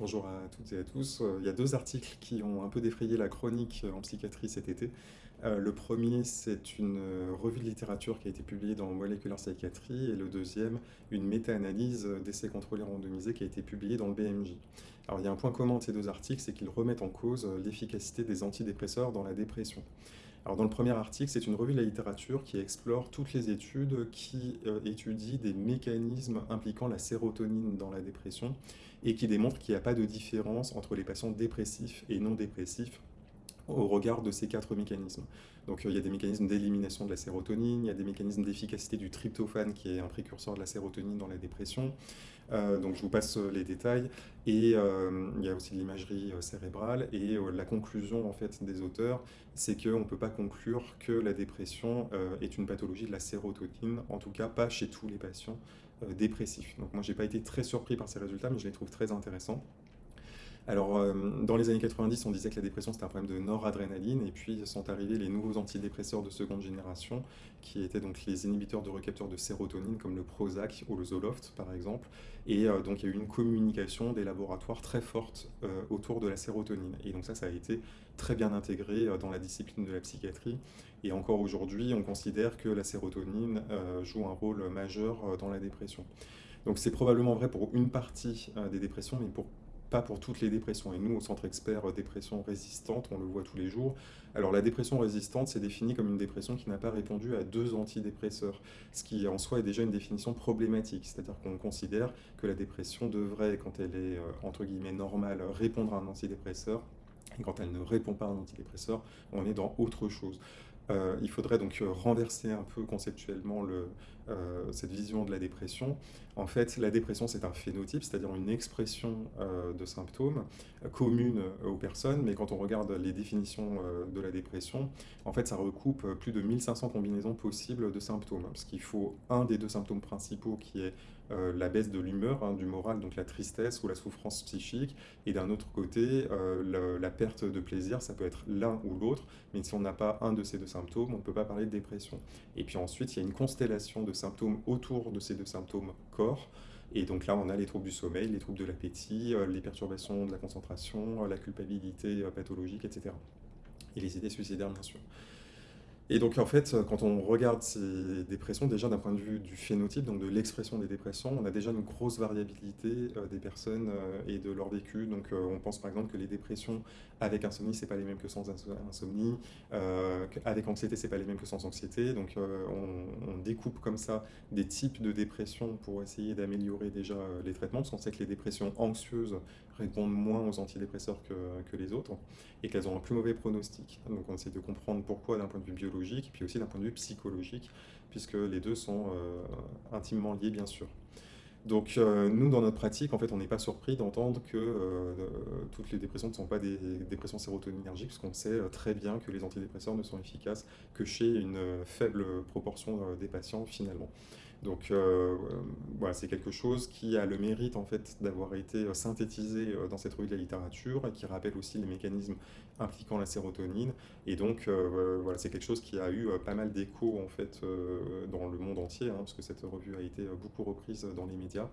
Bonjour à toutes et à tous. Euh, il y a deux articles qui ont un peu défrayé la chronique en psychiatrie cet été. Euh, le premier, c'est une euh, revue de littérature qui a été publiée dans Molecular Psychiatry, et le deuxième, une méta-analyse d'essais contrôlés randomisés qui a été publiée dans le BMJ. Alors il y a un point commun de ces deux articles, c'est qu'ils remettent en cause l'efficacité des antidépresseurs dans la dépression. Alors dans le premier article, c'est une revue de la littérature qui explore toutes les études qui étudient des mécanismes impliquant la sérotonine dans la dépression et qui démontre qu'il n'y a pas de différence entre les patients dépressifs et non dépressifs au regard de ces quatre mécanismes. Donc euh, il y a des mécanismes d'élimination de la sérotonine, il y a des mécanismes d'efficacité du tryptophane qui est un précurseur de la sérotonine dans la dépression. Euh, donc je vous passe euh, les détails. Et il y a aussi l'imagerie cérébrale. Et la conclusion en fait des auteurs, c'est qu'on ne peut pas conclure que la dépression est une pathologie de la sérotonine, en tout cas pas chez tous les patients dépressifs. Donc moi j'ai pas été très surpris par ces résultats, mais je les trouve très intéressants. Alors, euh, dans les années 90, on disait que la dépression c'était un problème de noradrénaline, et puis sont arrivés les nouveaux antidépresseurs de seconde génération, qui étaient donc les inhibiteurs de recapteurs de sérotonine, comme le Prozac ou le Zoloft par exemple. Et euh, donc il y a eu une communication des laboratoires très forte euh, autour de la sérotonine. Et donc ça, ça a été très bien intégré dans la discipline de la psychiatrie. Et encore aujourd'hui, on considère que la sérotonine joue un rôle majeur dans la dépression. Donc c'est probablement vrai pour une partie des dépressions, mais pour pas pour toutes les dépressions. Et nous, au Centre Expert Dépression Résistante, on le voit tous les jours. Alors la dépression résistante, c'est défini comme une dépression qui n'a pas répondu à deux antidépresseurs, ce qui en soi est déjà une définition problématique. C'est-à-dire qu'on considère que la dépression devrait, quand elle est euh, entre guillemets normale, répondre à un antidépresseur. Et quand elle ne répond pas à un antidépresseur, on est dans autre chose. Euh, il faudrait donc euh, renverser un peu conceptuellement le, euh, cette vision de la dépression. En fait, la dépression, c'est un phénotype, c'est-à-dire une expression de symptômes commune aux personnes, mais quand on regarde les définitions de la dépression, en fait, ça recoupe plus de 1500 combinaisons possibles de symptômes, parce qu'il faut un des deux symptômes principaux qui est la baisse de l'humeur, hein, du moral, donc la tristesse ou la souffrance psychique, et d'un autre côté, la perte de plaisir, ça peut être l'un ou l'autre, mais si on n'a pas un de ces deux symptômes, on ne peut pas parler de dépression. Et puis ensuite, il y a une constellation de symptômes autour de ces deux symptômes corps, et donc là, on a les troubles du sommeil, les troubles de l'appétit, euh, les perturbations de la concentration, la culpabilité pathologique, etc. Et les idées suicidaires, bien sûr. Et donc en fait, quand on regarde ces dépressions, déjà d'un point de vue du phénotype, donc de l'expression des dépressions, on a déjà une grosse variabilité euh, des personnes euh, et de leur vécu. Donc euh, on pense par exemple que les dépressions avec insomnie, c'est pas les mêmes que sans insomnie, avec anxiété, c'est pas les mêmes que sans anxiété. Donc on, on, découpe comme ça des types de dépressions pour essayer d'améliorer déjà les traitements, parce qu'on sait que les dépressions anxieuses répondent moins aux antidépresseurs que, les autres et qu'elles ont un plus mauvais pronostic. Donc on essaie de comprendre pourquoi d'un point de vue biologique, puis aussi d'un point de vue psychologique, puisque les deux sont euh, intimement liés bien sûr. Donc euh, nous, dans notre pratique, en fait, on n'est pas surpris d'entendre que euh, toutes les dépressions ne sont pas des dépressions sérotoninergiques, puisqu'on sait très bien que les antidépresseurs ne sont efficaces que chez une faible proportion des patients finalement. Donc euh, voilà, c'est quelque chose qui a le mérite en fait d'avoir été euh, synthétisé euh, dans cette revue de la littérature et qui rappelle aussi les mécanismes impliquant la sérotonine. Et donc voilà, c'est quelque chose qui a eu pas mal d'écho en fait dans le monde entier, hein, parce que cette revue a été beaucoup reprise dans les médias.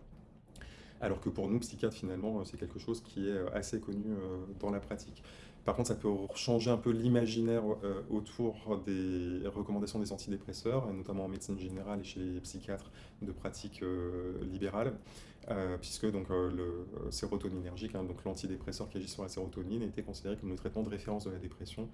Alors que pour nous, psychiatres, finalement, c'est quelque chose qui est assez connu dans la pratique. Par contre, ça peut changer un peu l'imaginaire euh, autour des recommandations des antidépresseurs, notamment en médecine générale et chez les psychiatres de pratique euh, libérale. Euh, puisque donc, euh, le sérotoninergique, hein, donc l'antidépresseur qui agit sur la sérotonine, était considéré comme le traitement de référence de la dépression.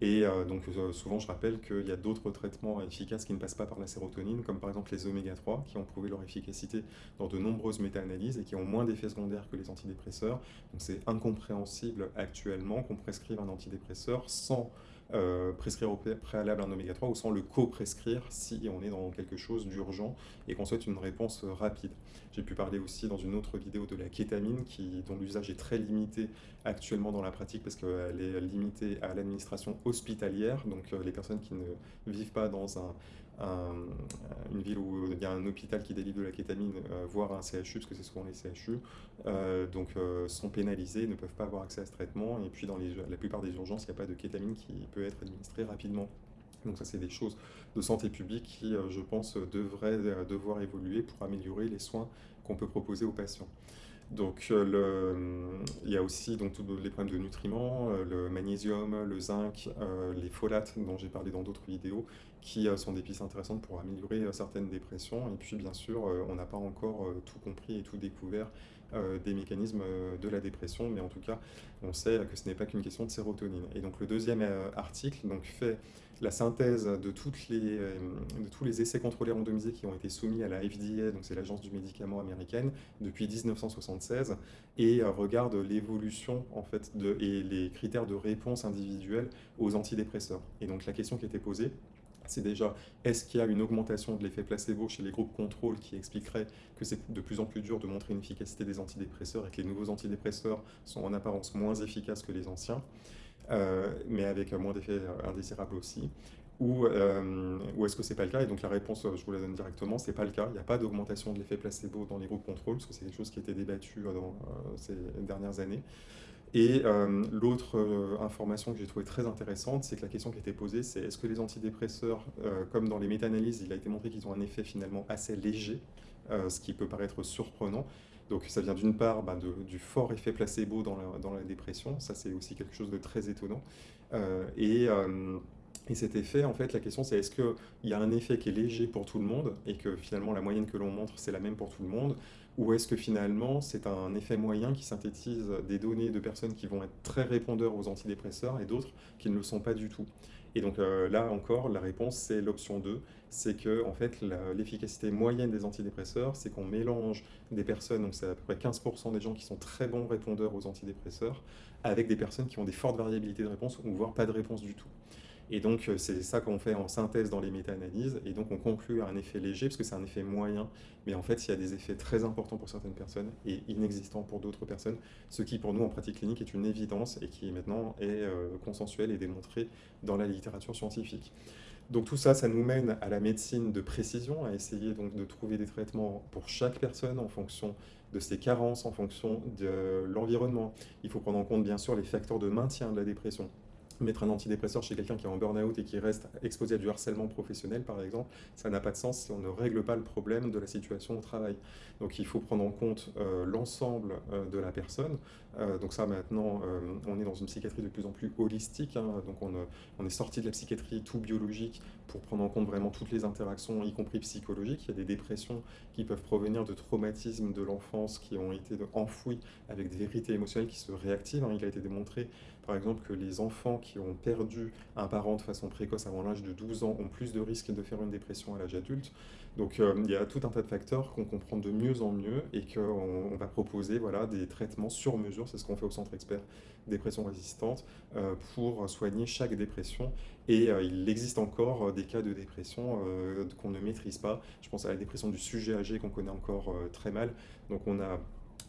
Et euh, donc souvent, je rappelle qu'il y a d'autres traitements efficaces qui ne passent pas par la sérotonine, comme par exemple les oméga 3, qui ont prouvé leur efficacité dans de nombreuses méta-analyses et qui ont moins d'effets secondaires que les antidépresseurs. Donc c'est incompréhensible actuellement qu'on prescrive un antidépresseur sans euh, prescrire au préalable un oméga 3 ou sans le co-prescrire si on est dans quelque chose d'urgent et qu'on souhaite une réponse rapide. J'ai pu parler aussi dans une autre vidéo de la kétamine qui, dont l'usage est très limité actuellement dans la pratique parce qu'elle est limitée à l'administration hospitalière, donc euh, les personnes qui ne vivent pas dans un, une ville où il y a un hôpital qui délivre de la kétamine, euh, voire un CHU, parce que c'est souvent les CHU, euh, donc euh, sont pénalisés, ne peuvent pas avoir accès à ce traitement. Et puis dans la plupart des urgences, il n'y a pas de kétamine qui peut être administrée rapidement. Donc ça, c'est des choses de santé publique qui, je pense, devraient devoir évoluer pour améliorer les soins qu'on peut proposer aux patients. Donc il y a aussi donc, tous les problèmes de nutriments, le magnésium, le zinc, les folates dont j'ai parlé dans d'autres vidéos, qui sont des pistes intéressantes pour améliorer certaines dépressions. Et puis bien sûr, on n'a pas encore tout compris et tout découvert des mécanismes de la dépression, mais en tout cas, on sait que ce n'est pas qu'une question de sérotonine. Et donc le deuxième article donc, fait la synthèse de, toutes les, de tous les essais contrôlés randomisés qui ont été soumis à la FDA, donc c'est l'agence du médicament américaine, depuis 1976, et regarde l'évolution en fait et les critères de réponse individuelle aux antidépresseurs. Et donc la question qui était posée, c'est déjà, est-ce qu'il y a une augmentation de l'effet placebo chez les groupes contrôle qui expliquerait que c'est de plus en plus dur de montrer une efficacité des antidépresseurs et que les nouveaux antidépresseurs sont en apparence moins efficaces que les anciens, euh, mais avec moins d'effets indésirables aussi? Ou, euh, ou est-ce que c'est pas le cas? Et donc la réponse, je vous la donne directement, c'est pas le cas. Il n'y a pas d'augmentation de l'effet placebo dans les groupes contrôle, parce que c'est quelque chose qui a été débattu dans euh, ces dernières années. Et euh, l'autre euh, information que j'ai trouvée très intéressante, c'est que la question qui était posée, c'est est-ce que les antidépresseurs, euh, comme dans les méta-analyses, il a été montré qu'ils ont un effet finalement assez léger, ce qui peut paraître surprenant. Donc ça vient d'une part bah, du fort effet placebo dans la, dans la dépression, ça c'est aussi quelque chose de très étonnant. et et cet effet, en fait, la question c'est est-ce qu'il y a un effet qui est léger pour tout le monde et que finalement la moyenne que l'on montre c'est la même pour tout le monde ou est-ce que finalement c'est un effet moyen qui synthétise des données de personnes qui vont être très répondeurs aux antidépresseurs et d'autres qui ne le sont pas du tout? Et donc euh, là encore, la réponse c'est l'option 2, c'est que en fait l'efficacité moyenne des antidépresseurs, c'est qu'on mélange des personnes, donc c'est à peu près 15% des gens qui sont très bons répondeurs aux antidépresseurs, avec des personnes qui ont des fortes variabilités de réponse ou voire pas de réponse du tout. Et donc, euh, c'est ça qu'on fait en synthèse dans les méta-analyses. Et donc, on conclut à un effet léger, parce que c'est un effet moyen. Mais en fait, il y a des effets très importants pour certaines personnes et inexistants pour d'autres personnes. Ce qui, pour nous, en pratique clinique, est une évidence et qui, maintenant, est euh, consensuel et démontré dans la littérature scientifique. Donc tout ça, ça nous mène à la médecine de précision, à essayer donc de trouver des traitements pour chaque personne en fonction de ses carences, en fonction de l'environnement. Il faut prendre en compte bien sûr les facteurs de maintien de la dépression mettre un antidépresseur chez quelqu'un qui est en burn-out et qui reste exposé à du harcèlement professionnel, par exemple, ça n'a pas de sens si on ne règle pas le problème de la situation au travail. Donc il faut prendre en compte euh, l'ensemble euh, de la personne. Euh, donc ça, maintenant, on est dans une psychiatrie de plus en plus holistique. Hein. donc on, est sorti de la psychiatrie tout biologique pour prendre en compte vraiment toutes les interactions, y compris psychologiques. Il y a des dépressions qui peuvent provenir de traumatismes de l'enfance qui ont été enfouis avec des vérités émotionnelles qui se réactivent. Hein. Il a été démontré par exemple que les enfants qui ont perdu un parent de façon précoce avant l'âge de 12 ans ont plus de risques de faire une dépression à l'âge adulte. Donc euh, il y a tout un tas de facteurs qu'on comprend de mieux en mieux et qu'on va proposer voilà, des traitements sur mesure, c'est ce qu'on fait au Centre Expert Dépression Résistante, euh, pour soigner chaque dépression. Et euh, il existe encore des cas de dépression qu'on ne maîtrise pas. Je pense à la dépression du sujet âgé qu'on connaît encore très mal. Donc on a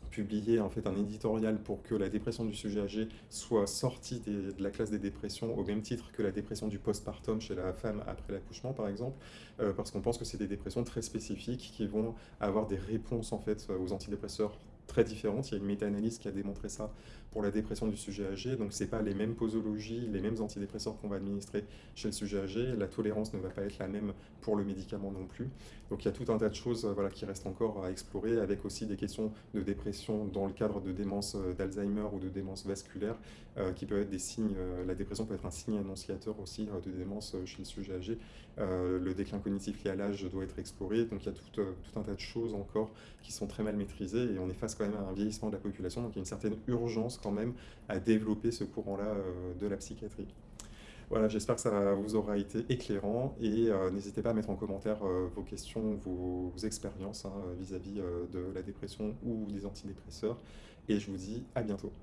publié en fait un éditorial pour que la dépression du sujet âgé soit sortie de la classe des dépressions au même titre que la dépression du postpartum chez la femme après l'accouchement par exemple, euh, parce qu'on pense que c'est des dépressions très spécifiques qui vont avoir des réponses en fait aux antidépresseurs très différentes. Il y a une méta-analyse qui a démontré ça pour la dépression du sujet âgé. Donc, ce n'est pas les mêmes posologies, les mêmes antidépresseurs qu'on va administrer chez le sujet âgé. La tolérance ne va pas être la même pour le médicament non plus. Donc, il y a tout un tas de choses euh, voilà, qui restent encore à explorer, avec aussi des questions de dépression dans le cadre de démence euh, d'Alzheimer ou de démence vasculaire, euh, qui peuvent être des signes. la dépression peut être un signe annonciateur aussi de démence chez le sujet âgé. le déclin cognitif lié à l'âge doit être exploré. Donc, il y a tout, tout un tas de choses encore qui sont très mal maîtrisées et on est face quand même à un vieillissement de la population. Donc, il y a une certaine urgence quand même à développer ce courant-là euh, de la psychiatrie. Voilà, j'espère que ça vous aura été éclairant et euh, n'hésitez pas à mettre en commentaire euh, vos questions, vos, expériences hein, vis-à-vis de la dépression ou des antidépresseurs. Et je vous dis à bientôt.